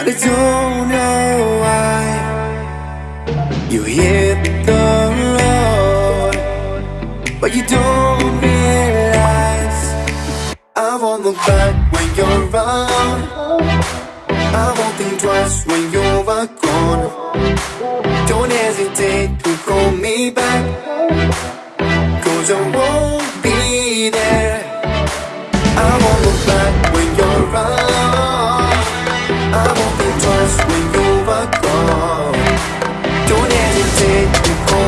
I don't know why you hit the road, but you don't realize I won't look back when you're around. I won't think twice when you're gone. Don't hesitate to call me back, cause I won't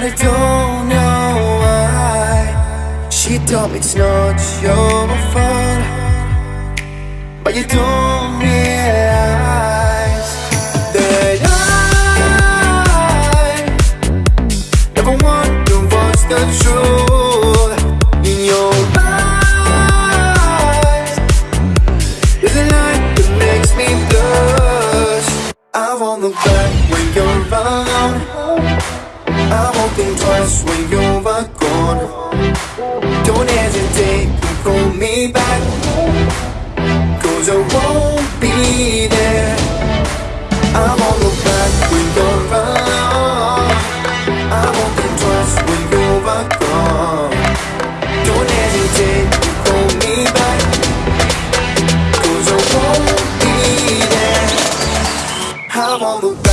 I don't know why. She told me it's not your fault. But you don't realize That I Never want to watch the truth In your eyes. There's a light that makes me blush. I won't look back when you're around us when you're gone. Don't hesitate to call me back. Cause I won't be there. I'm on the back when you're around I won't be twice when you're gone. Don't hesitate to call me back. Cause I won't be there. I'm on the back